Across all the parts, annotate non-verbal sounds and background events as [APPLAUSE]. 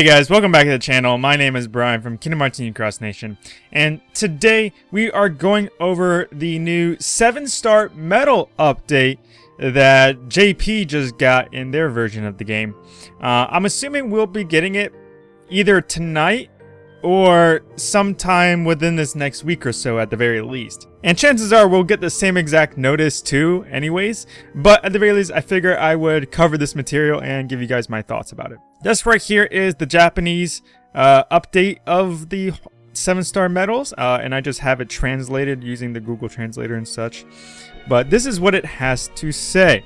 Hey guys, welcome back to the channel. My name is Brian from Kingdom Hearts Cross Nation, and today we are going over the new 7-star medal update that JP just got in their version of the game. Uh, I'm assuming we'll be getting it either tonight or sometime within this next week or so at the very least. And chances are we'll get the same exact notice too anyways, but at the very least I figure I would cover this material and give you guys my thoughts about it. This right here is the Japanese uh, update of the 7-star medals, uh, and I just have it translated using the Google Translator and such. But this is what it has to say.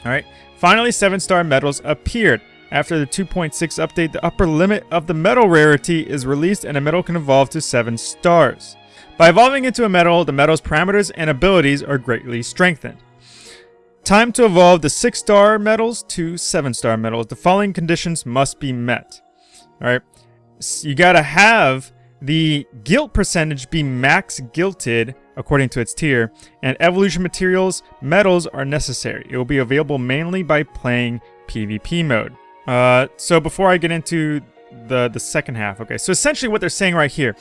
Alright, finally 7-star medals appeared. After the 2.6 update, the upper limit of the medal rarity is released and a medal can evolve to 7 stars. By evolving into a medal, the medal's parameters and abilities are greatly strengthened. Time to evolve the 6-star medals to 7-star medals. The following conditions must be met. Alright, so you gotta have the guilt percentage be max guilted according to its tier, and evolution materials medals are necessary. It will be available mainly by playing PvP mode. Uh, so before I get into the, the second half, okay, so essentially what they're saying right here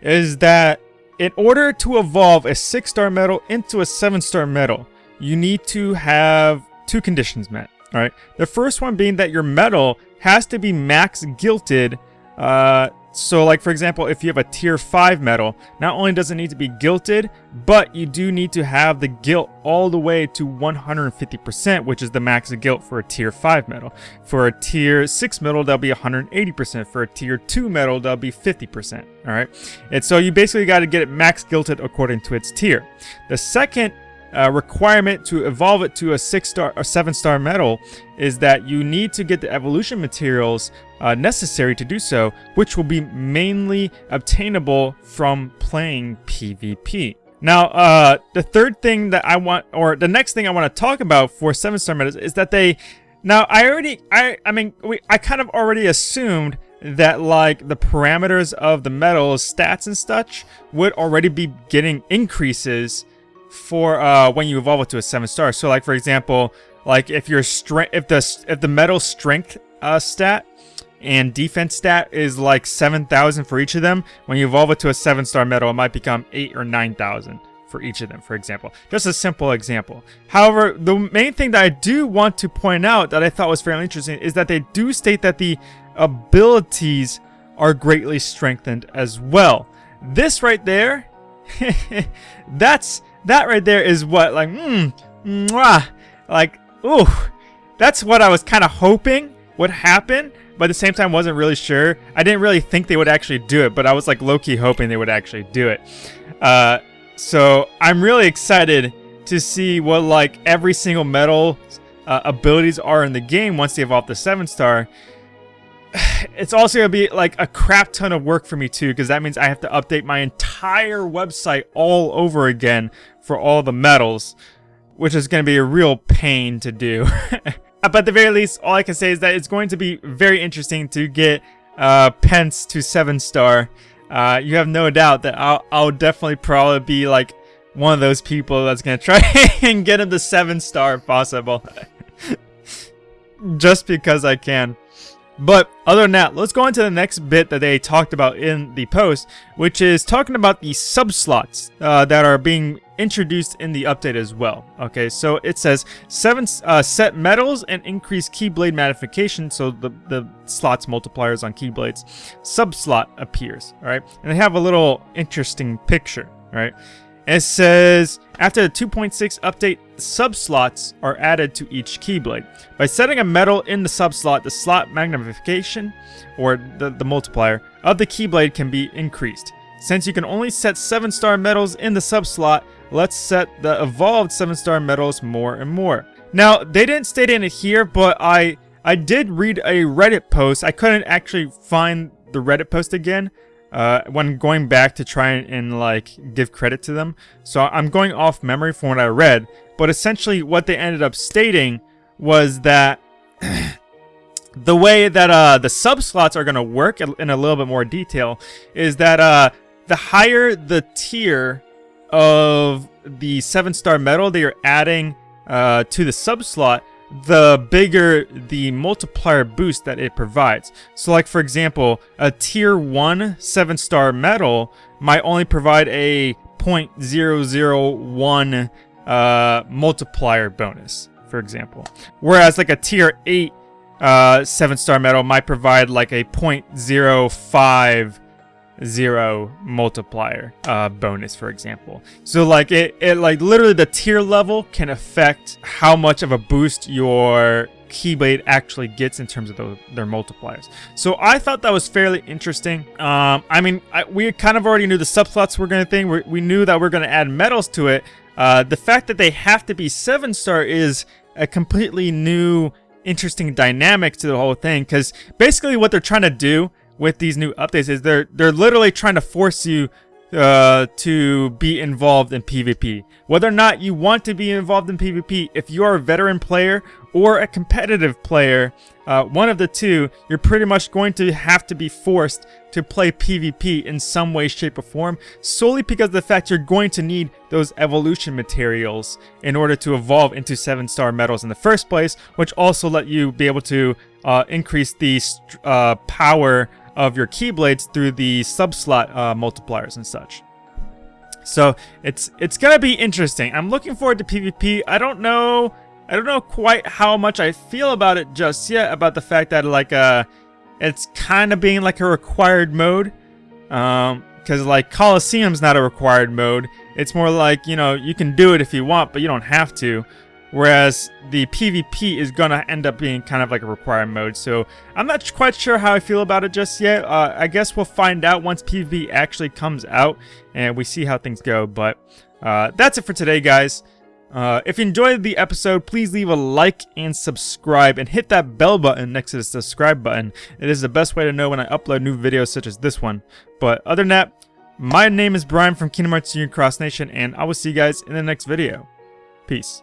is that in order to evolve a 6-star medal into a 7-star medal, you need to have two conditions met, alright? The first one being that your medal has to be max guilted uh, so like for example, if you have a tier 5 medal, not only does it need to be guilted, but you do need to have the gilt all the way to 150%, which is the max gilt for a tier 5 medal. For a tier 6 medal, that'll be 180%. For a tier 2 medal, that'll be 50%. Alright? And so you basically got to get it max guilted according to its tier. The second uh, requirement to evolve it to a six star or seven star medal is that you need to get the evolution materials uh, necessary to do so, which will be mainly obtainable from playing PvP. Now, uh, the third thing that I want, or the next thing I want to talk about for seven star medals is that they, now I already, I, I mean, we, I kind of already assumed that like the parameters of the medals, stats and such would already be getting increases for uh, when you evolve it to a seven star. So like for example, like if your strength, if the if the medal strength uh, stat and defense stat is like 7,000 for each of them, when you evolve it to a seven star medal, it might become eight or 9,000 for each of them, for example. Just a simple example. However, the main thing that I do want to point out that I thought was fairly interesting is that they do state that the abilities are greatly strengthened as well. This right there, [LAUGHS] that's that right there is what, like, mmm, mwah, like, ooh, that's what I was kind of hoping would happen, but at the same time wasn't really sure. I didn't really think they would actually do it, but I was like low-key hoping they would actually do it. Uh, so I'm really excited to see what like every single medal uh, abilities are in the game once they evolve the 7-star [SIGHS] it's also going to be like a crap ton of work for me too because that means I have to update my entire website all over again for all the medals, which is going to be a real pain to do. [LAUGHS] but at the very least, all I can say is that it's going to be very interesting to get uh, Pence to 7-star. Uh, you have no doubt that I'll, I'll definitely probably be like one of those people that's going to try [LAUGHS] and get him to 7-star if possible. [LAUGHS] Just because I can. But other than that, let's go on to the next bit that they talked about in the post, which is talking about the sub-slots uh, that are being introduced in the update as well. Okay, so it says seven uh, set medals and increase keyblade magnification, so the, the slots multipliers on keyblades. Sub-slot appears, alright? And they have a little interesting picture, right? It says, after the 2.6 update, sub-slots are added to each Keyblade. By setting a medal in the sub-slot, the slot magnification, or the, the multiplier, of the Keyblade can be increased. Since you can only set 7-star medals in the sub-slot, let's set the evolved 7-star medals more and more. Now, they didn't state in it here, but I, I did read a Reddit post. I couldn't actually find the Reddit post again, uh, when going back to try and, and, like give credit to them. So I'm going off memory from what I read, but essentially what they ended up stating was that [CLEARS THROAT] the way that uh, the sub slots are going to work in a little bit more detail is that uh, the higher the tier of the seven star medal that you're adding uh, to the sub slot, the bigger the multiplier boost that it provides. So like for example, a tier 1 7 star medal might only provide a 0.001 uh, multiplier bonus, for example. Whereas like a tier 8 uh, 7 star medal might provide like a 0.05 zero multiplier uh, bonus, for example. So like it, it like literally the tier level can affect how much of a boost your Keyblade actually gets in terms of the, their multipliers. So I thought that was fairly interesting. Um, I mean, I, we kind of already knew the subslots were going to thing. we we knew that we're going to add medals to it. Uh, the fact that they have to be seven star is a completely new interesting dynamic to the whole thing because basically what they're trying to do with these new updates is they're they're literally trying to force you uh, to be involved in PvP. Whether or not you want to be involved in PvP, if you are a veteran player or a competitive player, uh, one of the two, you're pretty much going to have to be forced to play PvP in some way, shape, or form, solely because of the fact you're going to need those evolution materials in order to evolve into 7-star medals in the first place, which also let you be able to uh, increase the uh, power of your Keyblades through the subslot uh, multipliers and such. So it's it's gonna be interesting. I'm looking forward to PvP. I don't know I don't know quite how much I feel about it just yet about the fact that like uh it's kind of being like a required mode. Um because like Colosseum's not a required mode. It's more like, you know, you can do it if you want, but you don't have to. Whereas the PvP is going to end up being kind of like a required mode. So I'm not quite sure how I feel about it just yet. Uh, I guess we'll find out once PvP actually comes out and we see how things go. But uh, that's it for today, guys. Uh, if you enjoyed the episode, please leave a like and subscribe and hit that bell button next to the subscribe button. It is the best way to know when I upload new videos such as this one. But other than that, my name is Brian from Kingdom Hearts Union Cross Nation and I will see you guys in the next video. Peace.